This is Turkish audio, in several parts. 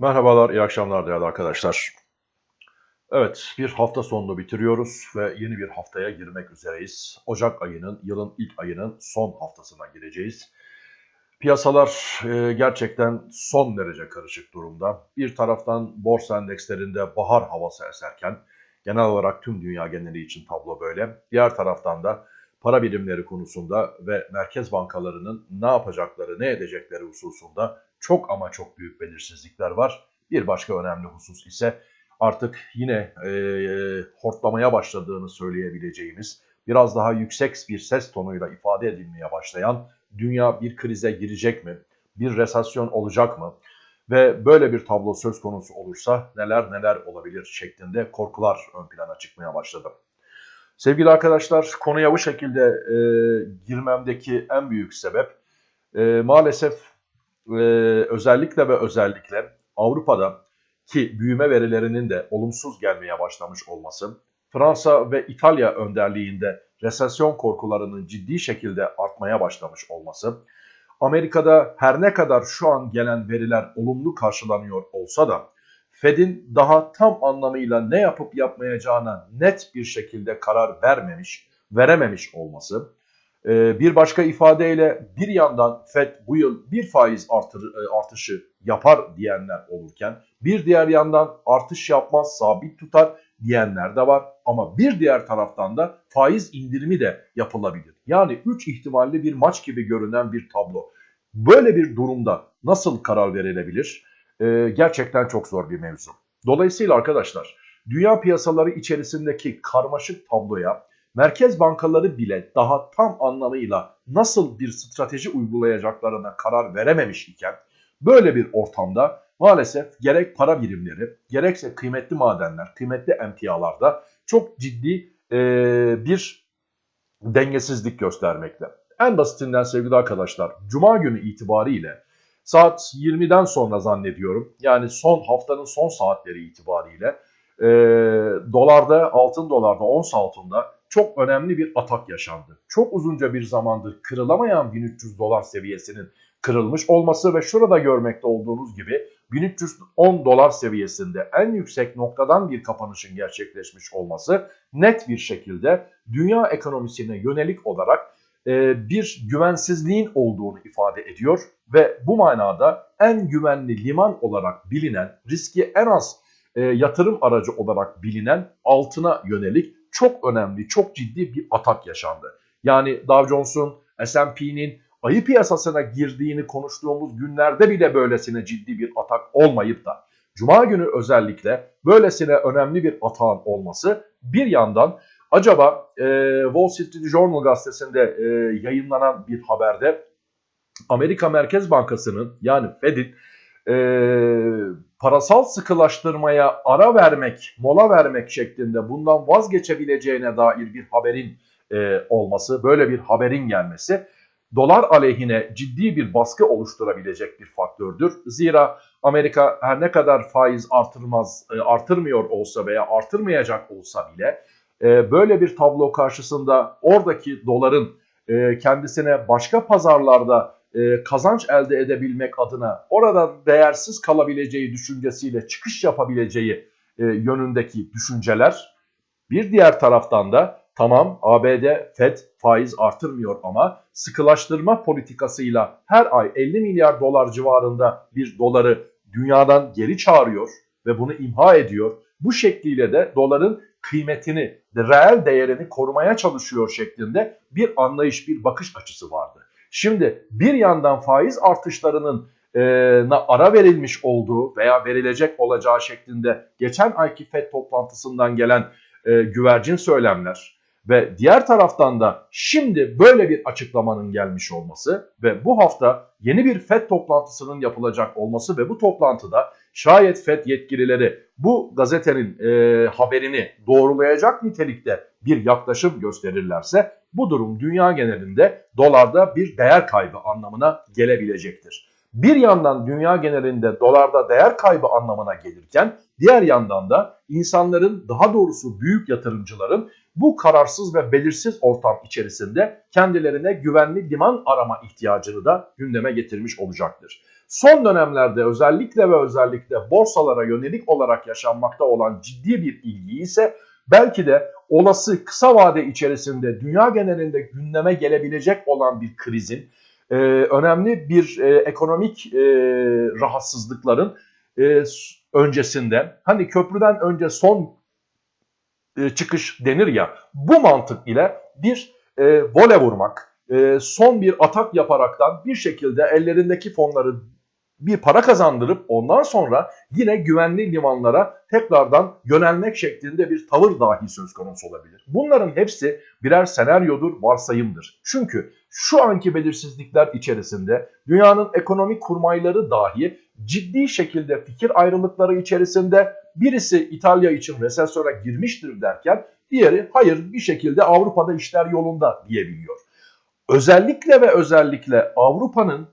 Merhabalar, iyi akşamlar değerli arkadaşlar. Evet, bir hafta sonunu bitiriyoruz ve yeni bir haftaya girmek üzereyiz. Ocak ayının, yılın ilk ayının son haftasına gireceğiz. Piyasalar e, gerçekten son derece karışık durumda. Bir taraftan borsa endekslerinde bahar havası eserken, genel olarak tüm dünya geneli için tablo böyle. Diğer taraftan da para birimleri konusunda ve merkez bankalarının ne yapacakları, ne edecekleri hususunda çok ama çok büyük belirsizlikler var. Bir başka önemli husus ise artık yine e, hortlamaya başladığını söyleyebileceğimiz, biraz daha yüksek bir ses tonuyla ifade edilmeye başlayan dünya bir krize girecek mi? Bir resesyon olacak mı? Ve böyle bir tablo söz konusu olursa neler neler olabilir şeklinde korkular ön plana çıkmaya başladı. Sevgili arkadaşlar konuya bu şekilde e, girmemdeki en büyük sebep e, maalesef e, özellikle ve özellikle Avrupa'da ki büyüme verilerinin de olumsuz gelmeye başlamış olması, Fransa ve İtalya önderliğinde resesyon korkularının ciddi şekilde artmaya başlamış olması, Amerika'da her ne kadar şu an gelen veriler olumlu karşılanıyor olsa da Fed'in daha tam anlamıyla ne yapıp yapmayacağına net bir şekilde karar vermemiş, verememiş olması. Ee, bir başka ifadeyle bir yandan Fed bu yıl bir faiz artır, e, artışı yapar diyenler olurken bir diğer yandan artış yapmaz, sabit tutar diyenler de var. Ama bir diğer taraftan da faiz indirimi de yapılabilir. Yani 3 ihtimalli bir maç gibi görünen bir tablo. Böyle bir durumda nasıl karar verilebilir? E, gerçekten çok zor bir mevzu. Dolayısıyla arkadaşlar dünya piyasaları içerisindeki karmaşık tabloya merkez bankaları bile daha tam anlamıyla nasıl bir strateji uygulayacaklarına karar verememiş iken böyle bir ortamda maalesef gerek para birimleri gerekse kıymetli madenler, kıymetli emtialarda çok ciddi e, bir dengesizlik göstermekte. En basitinden sevgili arkadaşlar Cuma günü itibariyle Saat 20'den sonra zannediyorum. Yani son haftanın son saatleri itibariyle e, dolarda, altın dolarda, ons altında çok önemli bir atak yaşandı. Çok uzunca bir zamandır kırılamayan 1300 dolar seviyesinin kırılmış olması ve şurada görmekte olduğunuz gibi 1310 dolar seviyesinde en yüksek noktadan bir kapanışın gerçekleşmiş olması net bir şekilde dünya ekonomisine yönelik olarak bir güvensizliğin olduğunu ifade ediyor ve bu manada en güvenli liman olarak bilinen, riski en az e, yatırım aracı olarak bilinen altına yönelik çok önemli, çok ciddi bir atak yaşandı. Yani Dow Jones'un, S&P'nin ayı piyasasına girdiğini konuştuğumuz günlerde bile böylesine ciddi bir atak olmayıp da Cuma günü özellikle böylesine önemli bir atağın olması bir yandan Acaba e, Wall Street Journal gazetesinde e, yayınlanan bir haberde Amerika Merkez Bankası'nın yani Fed'in e, parasal sıkılaştırmaya ara vermek, mola vermek şeklinde bundan vazgeçebileceğine dair bir haberin e, olması, böyle bir haberin gelmesi dolar aleyhine ciddi bir baskı oluşturabilecek bir faktördür. Zira Amerika her ne kadar faiz artırmaz, e, artırmıyor olsa veya artırmayacak olsa bile e, böyle bir tablo karşısında oradaki doların e, kendisine başka pazarlarda e, kazanç elde edebilmek adına orada değersiz kalabileceği düşüncesiyle çıkış yapabileceği e, yönündeki düşünceler bir diğer taraftan da tamam ABD Fed faiz artırmıyor ama sıkılaştırma politikasıyla her ay 50 milyar dolar civarında bir doları dünyadan geri çağırıyor ve bunu imha ediyor. Bu şekliyle de doların kıymetini, reel değerini korumaya çalışıyor şeklinde bir anlayış, bir bakış açısı vardı. Şimdi bir yandan faiz artışlarının e, ara verilmiş olduğu veya verilecek olacağı şeklinde geçen ayki FED toplantısından gelen e, güvercin söylemler ve diğer taraftan da şimdi böyle bir açıklamanın gelmiş olması ve bu hafta yeni bir FED toplantısının yapılacak olması ve bu toplantıda şayet FED yetkilileri bu gazetenin e, haberini doğrulayacak nitelikte bir yaklaşım gösterirlerse bu durum dünya genelinde dolarda bir değer kaybı anlamına gelebilecektir. Bir yandan dünya genelinde dolarda değer kaybı anlamına gelirken diğer yandan da insanların daha doğrusu büyük yatırımcıların bu kararsız ve belirsiz ortam içerisinde kendilerine güvenli liman arama ihtiyacını da gündeme getirmiş olacaktır. Son dönemlerde özellikle ve özellikle borsalara yönelik olarak yaşanmakta olan ciddi bir ilgi ise belki de olası kısa vade içerisinde dünya genelinde gündeme gelebilecek olan bir krizin, e, önemli bir e, ekonomik e, rahatsızlıkların e, öncesinde, hani köprüden önce son e, çıkış denir ya, bu mantık ile bir e, vole vurmak, e, son bir atak yaparaktan bir şekilde ellerindeki fonları bir para kazandırıp ondan sonra yine güvenli limanlara tekrardan yönelmek şeklinde bir tavır dahi söz konusu olabilir. Bunların hepsi birer senaryodur, varsayımdır. Çünkü şu anki belirsizlikler içerisinde dünyanın ekonomik kurmayları dahi ciddi şekilde fikir ayrılıkları içerisinde birisi İtalya için resesyona girmiştir derken diğeri hayır bir şekilde Avrupa'da işler yolunda diyebiliyor. Özellikle ve özellikle Avrupa'nın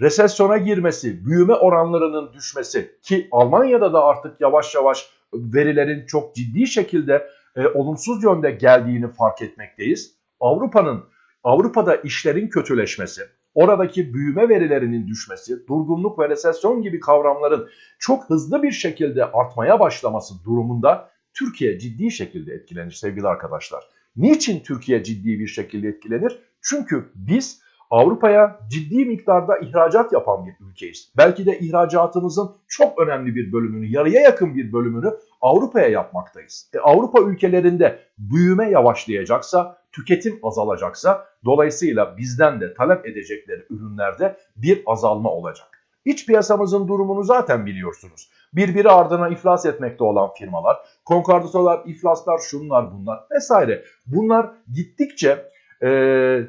resesyona girmesi, büyüme oranlarının düşmesi ki Almanya'da da artık yavaş yavaş verilerin çok ciddi şekilde e, olumsuz yönde geldiğini fark etmekteyiz. Avrupa'nın Avrupa'da işlerin kötüleşmesi, oradaki büyüme verilerinin düşmesi, durgunluk ve resesyon gibi kavramların çok hızlı bir şekilde artmaya başlaması durumunda Türkiye ciddi şekilde etkilenir sevgili arkadaşlar. Niçin Türkiye ciddi bir şekilde etkilenir? Çünkü biz Avrupa'ya ciddi miktarda ihracat yapan bir ülkeyiz. Belki de ihracatımızın çok önemli bir bölümünü, yarıya yakın bir bölümünü Avrupa'ya yapmaktayız. E, Avrupa ülkelerinde büyüme yavaşlayacaksa, tüketim azalacaksa dolayısıyla bizden de talep edecekleri ürünlerde bir azalma olacak. İç piyasamızın durumunu zaten biliyorsunuz. Birbiri ardına iflas etmekte olan firmalar, konkordatolar, iflaslar, şunlar bunlar vesaire. Bunlar gittikçe e,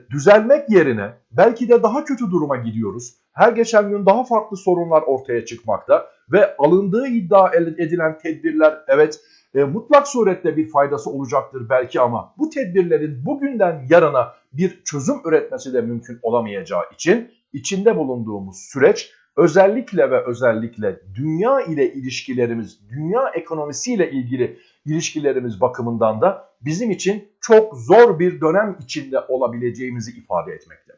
düzelmek yerine belki de daha kötü duruma gidiyoruz. Her geçen gün daha farklı sorunlar ortaya çıkmakta ve alındığı iddia edilen tedbirler evet e, mutlak surette bir faydası olacaktır belki ama bu tedbirlerin bugünden yarına bir çözüm üretmesi de mümkün olamayacağı için içinde bulunduğumuz süreç özellikle ve özellikle dünya ile ilişkilerimiz, dünya ekonomisiyle ilgili ilişkilerimiz bakımından da bizim için çok zor bir dönem içinde olabileceğimizi ifade etmekte.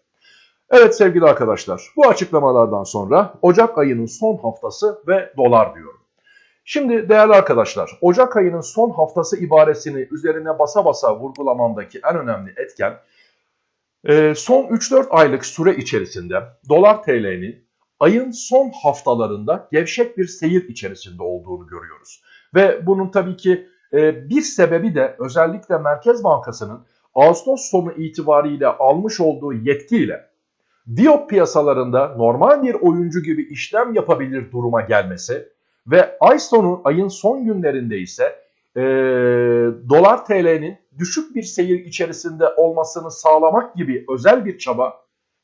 Evet sevgili arkadaşlar bu açıklamalardan sonra Ocak ayının son haftası ve dolar diyorum. Şimdi değerli arkadaşlar Ocak ayının son haftası ibaresini üzerine basa basa vurgulamamdaki en önemli etken e, son 3-4 aylık süre içerisinde dolar TL'nin ayın son haftalarında gevşek bir seyir içerisinde olduğunu görüyoruz. Ve bunun tabii ki bir sebebi de özellikle Merkez Bankası'nın Ağustos sonu itibariyle almış olduğu yetkiyle Diyop piyasalarında normal bir oyuncu gibi işlem yapabilir duruma gelmesi ve ay sonu ayın son günlerinde ise e, dolar TL'nin düşük bir seyir içerisinde olmasını sağlamak gibi özel bir çaba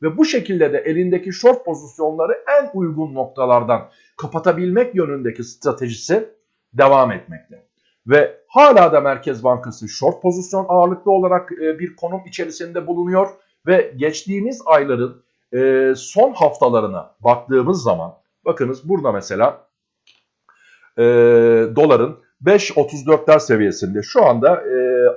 ve bu şekilde de elindeki short pozisyonları en uygun noktalardan kapatabilmek yönündeki stratejisi devam etmekte. Ve hala da Merkez Bankası short pozisyon ağırlıklı olarak e, bir konum içerisinde bulunuyor ve geçtiğimiz ayların e, son haftalarına baktığımız zaman bakınız burada mesela e, doların 5.34'ler seviyesinde şu anda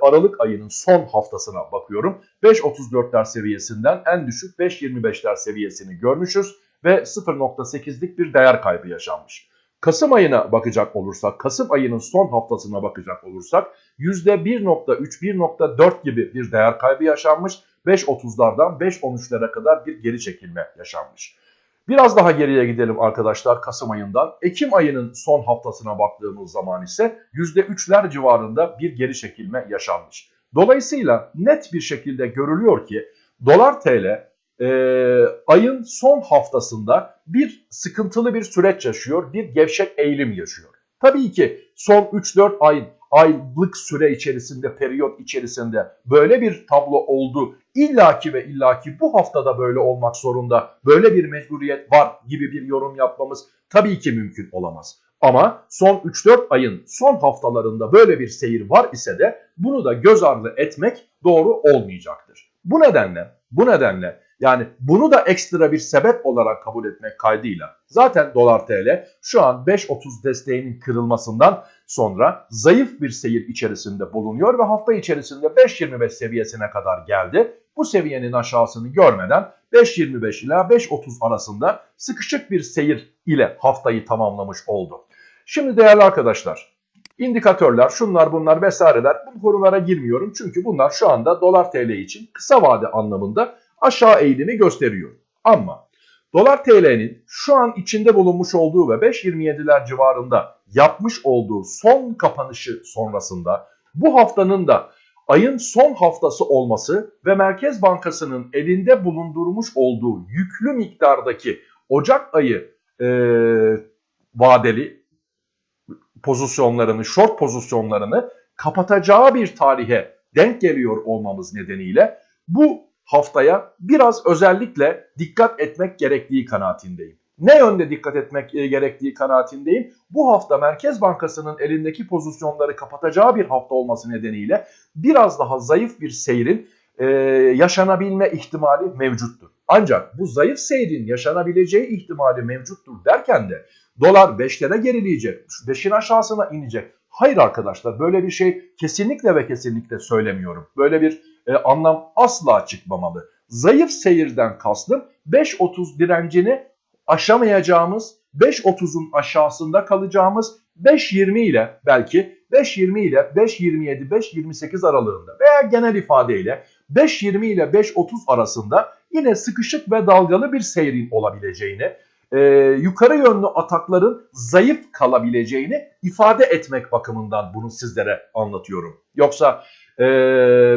Aralık ayının son haftasına bakıyorum. 5.34'ler seviyesinden en düşük 5.25'ler seviyesini görmüşüz ve 0.8'lik bir değer kaybı yaşanmış. Kasım ayına bakacak olursak, Kasım ayının son haftasına bakacak olursak %1.3-1.4 gibi bir değer kaybı yaşanmış. 5.30'lardan 5.13'lere kadar bir geri çekilme yaşanmış. Biraz daha geriye gidelim arkadaşlar Kasım ayından. Ekim ayının son haftasına baktığımız zaman ise %3'ler civarında bir geri çekilme yaşanmış. Dolayısıyla net bir şekilde görülüyor ki dolar TL e, ayın son haftasında bir sıkıntılı bir süreç yaşıyor, bir gevşek eğilim yaşıyor. Tabii ki son 3-4 ay aylık süre içerisinde, periyot içerisinde böyle bir tablo oldu. İllaki ve illaki bu haftada böyle olmak zorunda, böyle bir mecburiyet var gibi bir yorum yapmamız tabii ki mümkün olamaz. Ama son 3-4 ayın son haftalarında böyle bir seyir var ise de bunu da göz ardı etmek doğru olmayacaktır. Bu nedenle, bu nedenle yani bunu da ekstra bir sebep olarak kabul etmek kaydıyla zaten dolar TL şu an 5.30 desteğinin kırılmasından sonra zayıf bir seyir içerisinde bulunuyor ve hafta içerisinde 5.25 seviyesine kadar geldi. bu seviyenin aşağısını görmeden 5.25 ila 5.30 arasında sıkışık bir seyir ile haftayı tamamlamış oldu. Şimdi değerli arkadaşlar indikatörler şunlar bunlar vesaireler bu konulara girmiyorum çünkü bunlar şu anda dolar tl için kısa vade anlamında aşağı eğilimi gösteriyor. Ama dolar TL'nin şu an içinde bulunmuş olduğu ve 5.27'ler civarında yapmış olduğu son kapanışı sonrasında bu haftanın da ayın son haftası olması ve Merkez Bankası'nın elinde bulundurmuş olduğu yüklü miktardaki Ocak ayı e, vadeli pozisyonlarını, short pozisyonlarını kapatacağı bir tarihe denk geliyor olmamız nedeniyle bu haftaya biraz özellikle dikkat etmek gerektiği kanaatindeyim. Ne yönde dikkat etmek e, gerektiği kanaatindeyim? Bu hafta Merkez Bankası'nın elindeki pozisyonları kapatacağı bir hafta olması nedeniyle biraz daha zayıf bir seyrin e, yaşanabilme ihtimali mevcuttur. Ancak bu zayıf seyrin yaşanabileceği ihtimali mevcuttur derken de dolar 5'lere gerileyecek, 5'in aşağısına inecek. Hayır arkadaşlar böyle bir şey kesinlikle ve kesinlikle söylemiyorum. Böyle bir e, anlam asla çıkmamalı. Zayıf seyirden kastım 5.30 direncini aşamayacağımız 5.30'un aşağısında kalacağımız 5.20 ile belki 5.20 ile 5.27 5.28 aralığında veya genel ifadeyle 5.20 ile 5.30 arasında yine sıkışık ve dalgalı bir seyrin olabileceğini, e, yukarı yönlü atakların zayıf kalabileceğini ifade etmek bakımından bunu sizlere anlatıyorum. Yoksa e,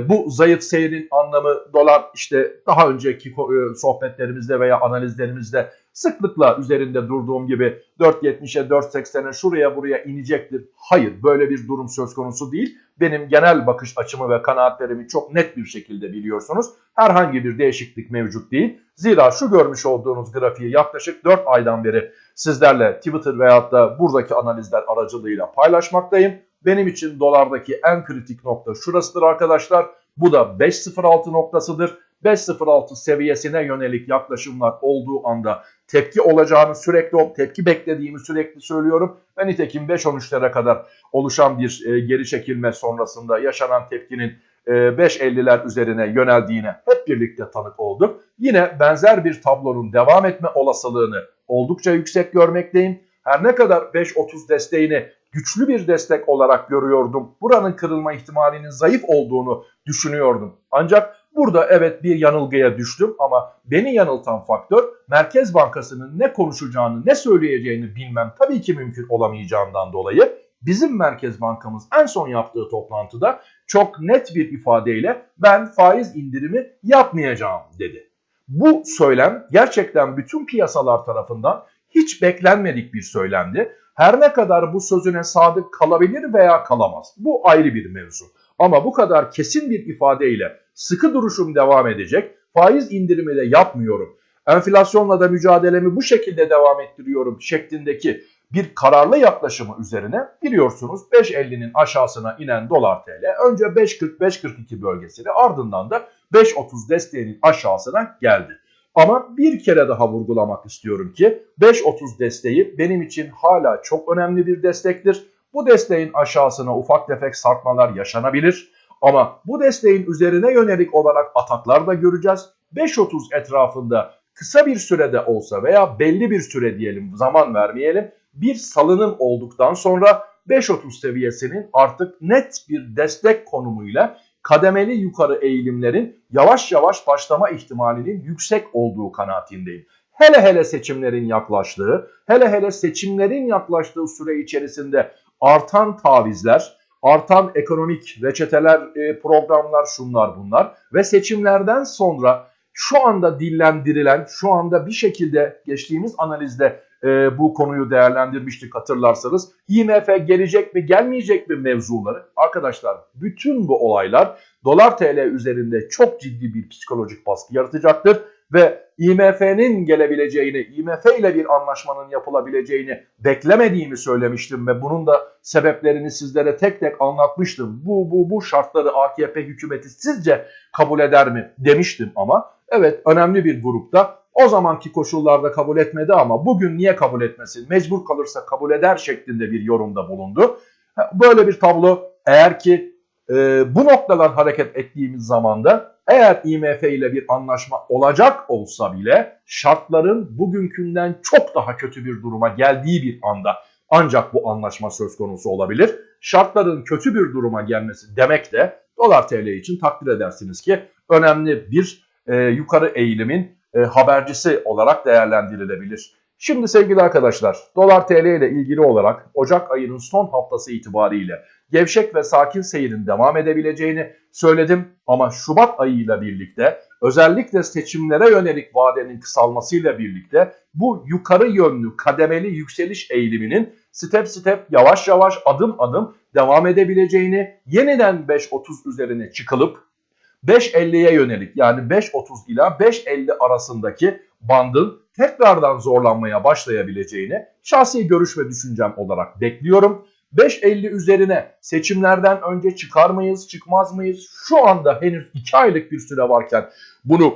bu zayıf seyrin anlamı dolar işte daha önceki e, sohbetlerimizde veya analizlerimizde sıklıkla üzerinde durduğum gibi 4.70'e 4.80'e şuraya buraya inecektir. Hayır böyle bir durum söz konusu değil. Benim genel bakış açımı ve kanaatlerimi çok net bir şekilde biliyorsunuz. Herhangi bir değişiklik mevcut değil. Zira şu görmüş olduğunuz grafiği yaklaşık 4 aydan beri sizlerle Twitter veyahut da buradaki analizler aracılığıyla paylaşmaktayım. Benim için dolardaki en kritik nokta şurasıdır arkadaşlar. Bu da 5.06 noktasıdır. 5.06 seviyesine yönelik yaklaşımlar olduğu anda tepki olacağını sürekli tepki beklediğimi sürekli söylüyorum. Ve nitekim 5.13'lere kadar oluşan bir e, geri çekilme sonrasında yaşanan tepkinin e, 5.50'ler üzerine yöneldiğine hep birlikte tanık olduk. Yine benzer bir tablonun devam etme olasılığını oldukça yüksek görmekteyim. Her ne kadar 5.30 desteğini güçlü bir destek olarak görüyordum. Buranın kırılma ihtimalinin zayıf olduğunu düşünüyordum. Ancak burada evet bir yanılgıya düştüm ama beni yanıltan faktör Merkez Bankası'nın ne konuşacağını, ne söyleyeceğini bilmem tabii ki mümkün olamayacağından dolayı bizim Merkez Bankamız en son yaptığı toplantıda çok net bir ifadeyle ben faiz indirimi yapmayacağım dedi. Bu söylem gerçekten bütün piyasalar tarafından hiç beklenmedik bir söylemdi. Her ne kadar bu sözüne sadık kalabilir veya kalamaz. Bu ayrı bir mevzu. Ama bu kadar kesin bir ifadeyle sıkı duruşum devam edecek. Faiz indirimi de yapmıyorum. Enflasyonla da mücadelemi bu şekilde devam ettiriyorum şeklindeki bir kararlı yaklaşımı üzerine biliyorsunuz 5.50'nin aşağısına inen dolar TL önce 5.40-5.42 bölgesini ardından da 5.30 desteğinin aşağısına geldi. Ama bir kere daha vurgulamak istiyorum ki 5.30 desteği benim için hala çok önemli bir destektir. Bu desteğin aşağısına ufak tefek sarkmalar yaşanabilir. Ama bu desteğin üzerine yönelik olarak ataklar da göreceğiz. 5.30 etrafında kısa bir sürede olsa veya belli bir süre diyelim zaman vermeyelim bir salınım olduktan sonra 5.30 seviyesinin artık net bir destek konumuyla kademeli yukarı eğilimlerin yavaş yavaş başlama ihtimalinin yüksek olduğu kanaatindeyim. Hele hele seçimlerin yaklaştığı, hele hele seçimlerin yaklaştığı süre içerisinde artan tavizler, artan ekonomik reçeteler, e, programlar şunlar bunlar ve seçimlerden sonra şu anda dillendirilen, şu anda bir şekilde geçtiğimiz analizde e, bu konuyu değerlendirmiştik hatırlarsanız. IMF gelecek mi gelmeyecek mi mevzuları. Arkadaşlar bütün bu olaylar dolar TL üzerinde çok ciddi bir psikolojik baskı yaratacaktır. Ve IMF'nin gelebileceğini, IMF ile bir anlaşmanın yapılabileceğini beklemediğimi söylemiştim ve bunun da sebeplerini sizlere tek tek anlatmıştım. Bu bu bu şartları AKP hükümeti sizce kabul eder mi demiştim ama evet önemli bir grupta o zamanki koşullarda kabul etmedi ama bugün niye kabul etmesin? Mecbur kalırsa kabul eder şeklinde bir yorumda bulundu. Böyle bir tablo eğer ki e, bu noktadan hareket ettiğimiz zaman da eğer IMF ile bir anlaşma olacak olsa bile şartların bugünkünden çok daha kötü bir duruma geldiği bir anda ancak bu anlaşma söz konusu olabilir. Şartların kötü bir duruma gelmesi demek de dolar TL için takdir edersiniz ki önemli bir e, yukarı eğilimin e, habercisi olarak değerlendirilebilir. Şimdi sevgili arkadaşlar dolar TL ile ilgili olarak Ocak ayının son haftası itibariyle gevşek ve sakin seyrin devam edebileceğini söyledim ama Şubat ayıyla birlikte özellikle seçimlere yönelik vadenin kısalmasıyla birlikte bu yukarı yönlü kademeli yükseliş eğiliminin step step yavaş yavaş adım adım devam edebileceğini yeniden 5.30 üzerine çıkılıp 5.50'ye yönelik yani 5.30 ila 5.50 arasındaki bandın tekrardan zorlanmaya başlayabileceğini şahsi görüş ve düşüncem olarak bekliyorum. 5.50 üzerine seçimlerden önce çıkar mıyız, çıkmaz mıyız? Şu anda henüz 2 aylık bir süre varken bunu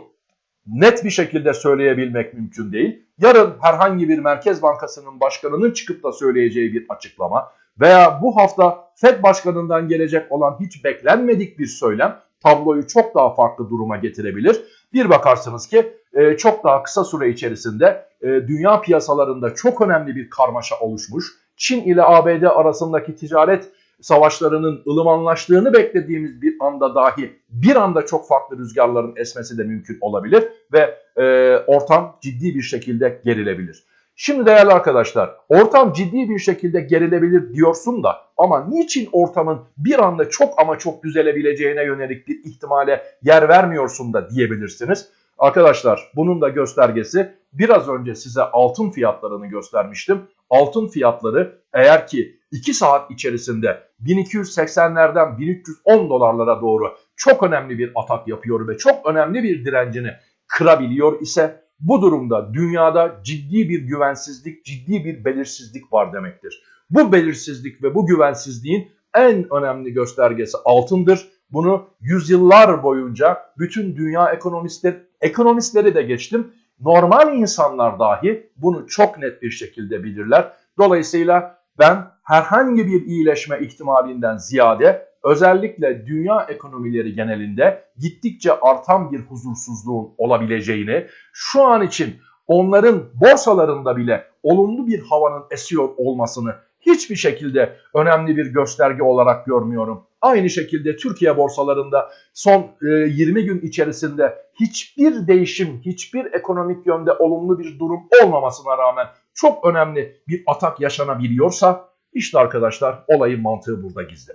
net bir şekilde söyleyebilmek mümkün değil. Yarın herhangi bir Merkez Bankası'nın başkanının çıkıp da söyleyeceği bir açıklama veya bu hafta FED başkanından gelecek olan hiç beklenmedik bir söylem tabloyu çok daha farklı duruma getirebilir. Bir bakarsınız ki e, çok daha kısa süre içerisinde e, dünya piyasalarında çok önemli bir karmaşa oluşmuş. Çin ile ABD arasındaki ticaret savaşlarının ılımanlaştığını beklediğimiz bir anda dahi bir anda çok farklı rüzgarların esmesi de mümkün olabilir ve e, ortam ciddi bir şekilde gerilebilir. Şimdi değerli arkadaşlar ortam ciddi bir şekilde gerilebilir diyorsun da ama niçin ortamın bir anda çok ama çok düzelebileceğine yönelik bir ihtimale yer vermiyorsun da diyebilirsiniz. Arkadaşlar bunun da göstergesi biraz önce size altın fiyatlarını göstermiştim. Altın fiyatları eğer ki 2 saat içerisinde 1280'lerden 1310 dolarlara doğru çok önemli bir atak yapıyor ve çok önemli bir direncini kırabiliyor ise bu durumda dünyada ciddi bir güvensizlik, ciddi bir belirsizlik var demektir. Bu belirsizlik ve bu güvensizliğin en önemli göstergesi altındır. Bunu yüzyıllar boyunca bütün dünya ekonomistler, ekonomistleri de geçtim. Normal insanlar dahi bunu çok net bir şekilde bilirler. Dolayısıyla ben herhangi bir iyileşme ihtimalinden ziyade özellikle dünya ekonomileri genelinde gittikçe artan bir huzursuzluğun olabileceğini, şu an için onların borsalarında bile olumlu bir havanın esiyor olmasını hiçbir şekilde önemli bir gösterge olarak görmüyorum. Aynı şekilde Türkiye borsalarında son 20 gün içerisinde hiçbir değişim, hiçbir ekonomik yönde olumlu bir durum olmamasına rağmen çok önemli bir atak yaşanabiliyorsa işte arkadaşlar olayın mantığı burada gizli.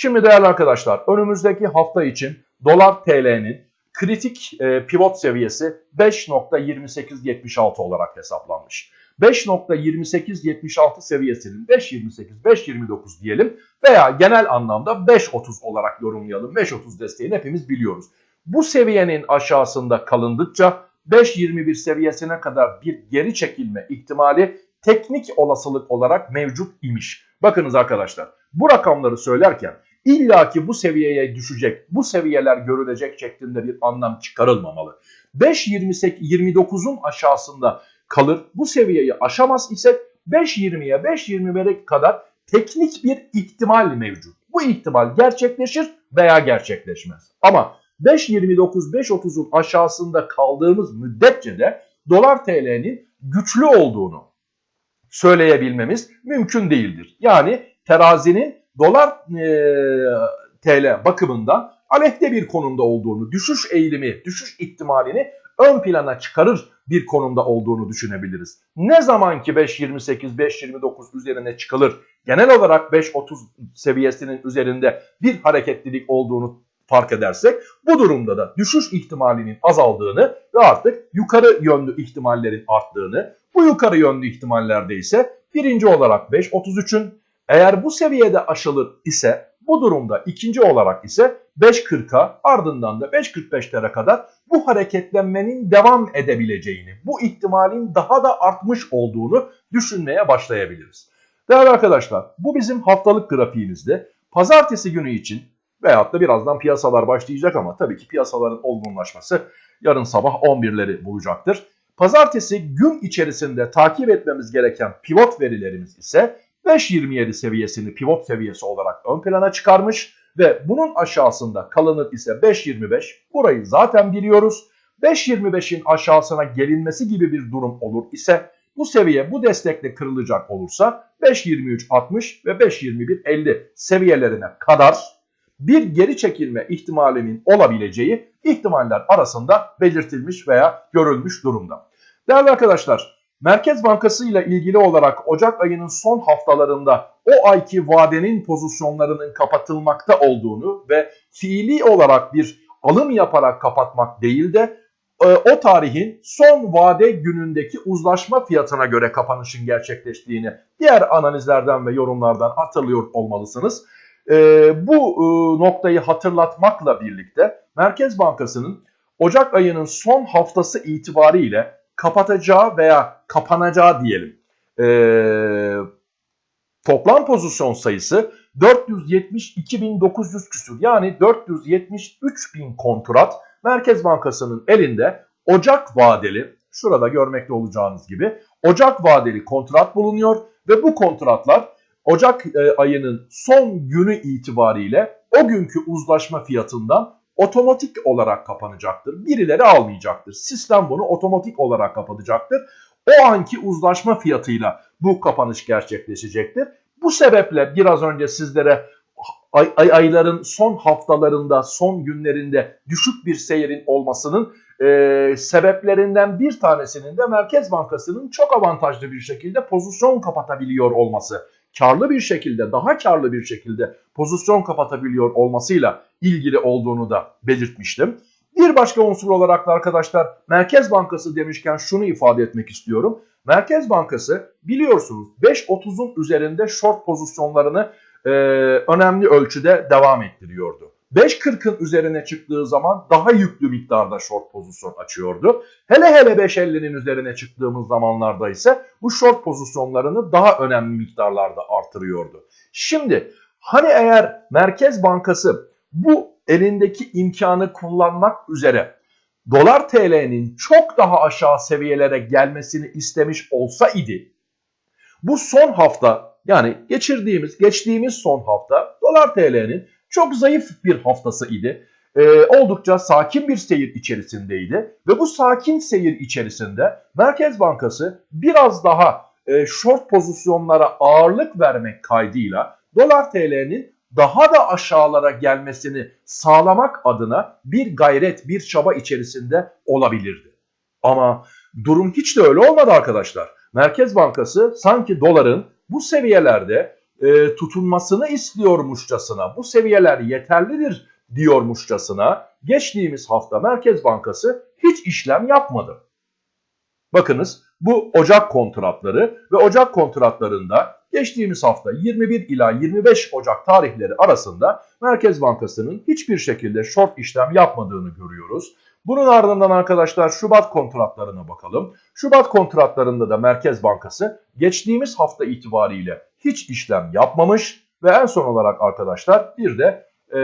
Şimdi değerli arkadaşlar önümüzdeki hafta için dolar TL'nin kritik e, pivot seviyesi 5.2876 olarak hesaplanmış. 5.2876 seviyesinin 5.28, 5.29 diyelim veya genel anlamda 5.30 olarak yorumlayalım. 5.30 desteğini hepimiz biliyoruz. Bu seviyenin aşağısında kalındıkça 5.21 seviyesine kadar bir geri çekilme ihtimali teknik olasılık olarak mevcut imiş. Bakınız arkadaşlar bu rakamları söylerken illaki bu seviyeye düşecek, bu seviyeler görülecek şeklinde bir anlam çıkarılmamalı. 5.29'un aşağısında kalır. Bu seviyeyi aşamaz isek 5.20'ye 5.21'e kadar teknik bir ihtimal mevcut. Bu ihtimal gerçekleşir veya gerçekleşmez. Ama 5.29-5.30'un aşağısında kaldığımız müddetçe de dolar TL'nin güçlü olduğunu söyleyebilmemiz mümkün değildir. Yani terazinin dolar e, TL bakımından aleyhte bir konumda olduğunu, düşüş eğilimi, düşüş ihtimalini ön plana çıkarır bir konumda olduğunu düşünebiliriz. Ne zaman ki 5.28, 5.29 üzerine çıkılır, genel olarak 5.30 seviyesinin üzerinde bir hareketlilik olduğunu fark edersek bu durumda da düşüş ihtimalinin azaldığını ve artık yukarı yönlü ihtimallerin arttığını, bu yukarı yönlü ihtimallerde ise birinci olarak 5.33'ün eğer bu seviyede aşılır ise bu durumda ikinci olarak ise 5.40'a ardından da 5.45'lere kadar bu hareketlenmenin devam edebileceğini, bu ihtimalin daha da artmış olduğunu düşünmeye başlayabiliriz. Değerli arkadaşlar bu bizim haftalık grafiğimizde pazartesi günü için veyahut da birazdan piyasalar başlayacak ama tabii ki piyasaların olgunlaşması yarın sabah 11'leri bulacaktır. Pazartesi gün içerisinde takip etmemiz gereken pivot verilerimiz ise 5.27 seviyesini pivot seviyesi olarak ön plana çıkarmış ve bunun aşağısında kalınır ise 5.25 burayı zaten biliyoruz. 5.25'in aşağısına gelinmesi gibi bir durum olur ise bu seviye bu destekle kırılacak olursa 5.23.60 ve 5.21.50 seviyelerine kadar bir geri çekilme ihtimalinin olabileceği ihtimaller arasında belirtilmiş veya görülmüş durumda. Değerli arkadaşlar, Merkez Bankası ile ilgili olarak Ocak ayının son haftalarında o ayki vadenin pozisyonlarının kapatılmakta olduğunu ve fiili olarak bir alım yaparak kapatmak değil de e, o tarihin son vade günündeki uzlaşma fiyatına göre kapanışın gerçekleştiğini diğer analizlerden ve yorumlardan hatırlıyor olmalısınız. E, bu e, noktayı hatırlatmakla birlikte Merkez Bankası'nın Ocak ayının son haftası itibariyle kapatacağı veya kapanacağı diyelim. Toplam pozisyon sayısı 472.900 küsur yani 473.000 kontrat Merkez Bankası'nın elinde Ocak vadeli şurada görmekte olacağınız gibi Ocak vadeli kontrat bulunuyor ve bu kontratlar Ocak e, ayının son günü itibariyle o günkü uzlaşma fiyatından otomatik olarak kapanacaktır. Birileri almayacaktır. Sistem bunu otomatik olarak kapatacaktır. O anki uzlaşma fiyatıyla bu kapanış gerçekleşecektir. Bu sebeple biraz önce sizlere ay, ay, ayların son haftalarında, son günlerinde düşük bir seyrin olmasının e, sebeplerinden bir tanesinin de Merkez Bankası'nın çok avantajlı bir şekilde pozisyon kapatabiliyor olması. Karlı bir şekilde, daha karlı bir şekilde pozisyon kapatabiliyor olmasıyla ilgili olduğunu da belirtmiştim. Bir başka unsur olarak da arkadaşlar Merkez Bankası demişken şunu ifade etmek istiyorum. Merkez Bankası biliyorsunuz 5.30'un üzerinde short pozisyonlarını e, önemli ölçüde devam ettiriyordu. 5.40'ın üzerine çıktığı zaman daha yüklü miktarda short pozisyon açıyordu. Hele hele 5.50'nin üzerine çıktığımız zamanlarda ise bu short pozisyonlarını daha önemli miktarlarda artırıyordu. Şimdi hani eğer Merkez Bankası bu elindeki imkanı kullanmak üzere dolar TL'nin çok daha aşağı seviyelere gelmesini istemiş olsa idi bu son hafta yani geçirdiğimiz geçtiğimiz son hafta dolar TL'nin çok zayıf bir haftası idi. Ee, oldukça sakin bir seyir içerisindeydi ve bu sakin seyir içerisinde Merkez Bankası biraz daha e, short pozisyonlara ağırlık vermek kaydıyla dolar TL'nin daha da aşağılara gelmesini sağlamak adına bir gayret, bir çaba içerisinde olabilirdi. Ama durum hiç de öyle olmadı arkadaşlar. Merkez Bankası sanki doların bu seviyelerde e, tutunmasını istiyormuşçasına, bu seviyeler yeterlidir diyormuşçasına geçtiğimiz hafta Merkez Bankası hiç işlem yapmadı. Bakınız bu Ocak kontratları ve Ocak kontratlarında geçtiğimiz hafta 21 ila 25 Ocak tarihleri arasında Merkez Bankası'nın hiçbir şekilde short işlem yapmadığını görüyoruz. Bunun ardından arkadaşlar Şubat kontratlarına bakalım. Şubat kontratlarında da Merkez Bankası geçtiğimiz hafta itibariyle hiç işlem yapmamış ve en son olarak arkadaşlar bir de e,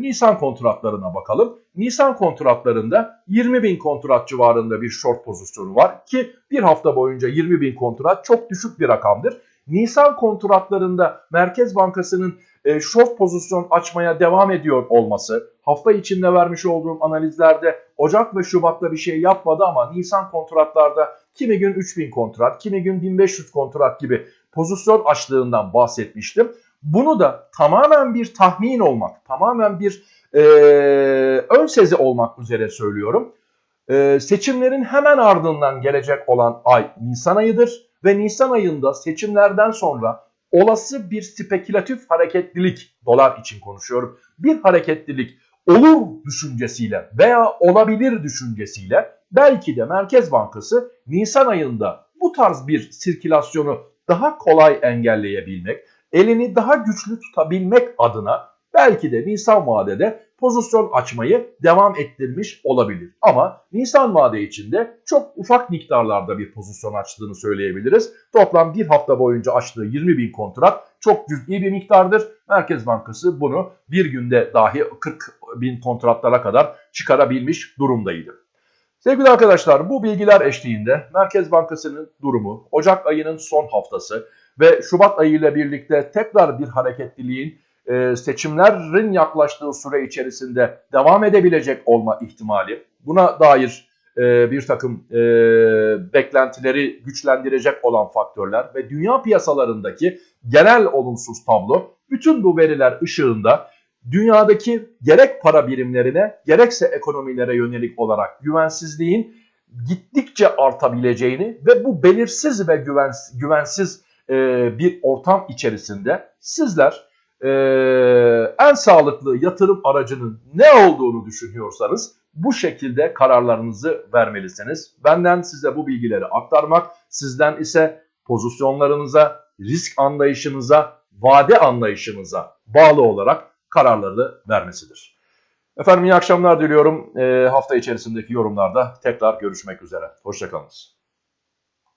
Nisan kontratlarına bakalım. Nisan kontratlarında 20 bin kontrat civarında bir short pozisyonu var ki bir hafta boyunca 20 bin kontrat çok düşük bir rakamdır. Nisan kontratlarında Merkez Bankası'nın e, short pozisyon açmaya devam ediyor olması, hafta içinde vermiş olduğum analizlerde Ocak ve Şubat'ta bir şey yapmadı ama Nisan kontratlarda kimi gün 3000 kontrat, kimi gün 1500 kontrat gibi pozisyon açlığından bahsetmiştim. Bunu da tamamen bir tahmin olmak, tamamen bir e, ön sezi olmak üzere söylüyorum. E, seçimlerin hemen ardından gelecek olan ay Nisan ayıdır ve Nisan ayında seçimlerden sonra olası bir spekülatif hareketlilik, dolar için konuşuyorum, bir hareketlilik olur düşüncesiyle veya olabilir düşüncesiyle belki de Merkez Bankası Nisan ayında bu tarz bir sirkülasyonu daha kolay engelleyebilmek, elini daha güçlü tutabilmek adına belki de Nisan vadede pozisyon açmayı devam ettirmiş olabilir. Ama Nisan vade içinde çok ufak miktarlarda bir pozisyon açtığını söyleyebiliriz. Toplam bir hafta boyunca açtığı 20 bin kontrat çok cüz'i bir miktardır. Merkez Bankası bunu bir günde dahi 40 bin kontratlara kadar çıkarabilmiş durumdaydı. Sevgili arkadaşlar bu bilgiler eşliğinde Merkez Bankası'nın durumu, Ocak ayının son haftası ve Şubat ayı ile birlikte tekrar bir hareketliliğin e, seçimlerin yaklaştığı süre içerisinde devam edebilecek olma ihtimali, buna dair e, bir takım e, beklentileri güçlendirecek olan faktörler ve dünya piyasalarındaki genel olumsuz tablo bütün bu veriler ışığında dünyadaki gerek para birimlerine gerekse ekonomilere yönelik olarak güvensizliğin gittikçe artabileceğini ve bu belirsiz ve güvens güvensiz bir ortam içerisinde sizler e, en sağlıklı yatırım aracının ne olduğunu düşünüyorsanız bu şekilde kararlarınızı vermelisiniz. Benden size bu bilgileri aktarmak, sizden ise pozisyonlarınıza, risk anlayışınıza, vade anlayışınıza bağlı olarak kararları vermesidir. Efendim iyi akşamlar diliyorum. E, hafta içerisindeki yorumlarda tekrar görüşmek üzere. Hoşçakalınız.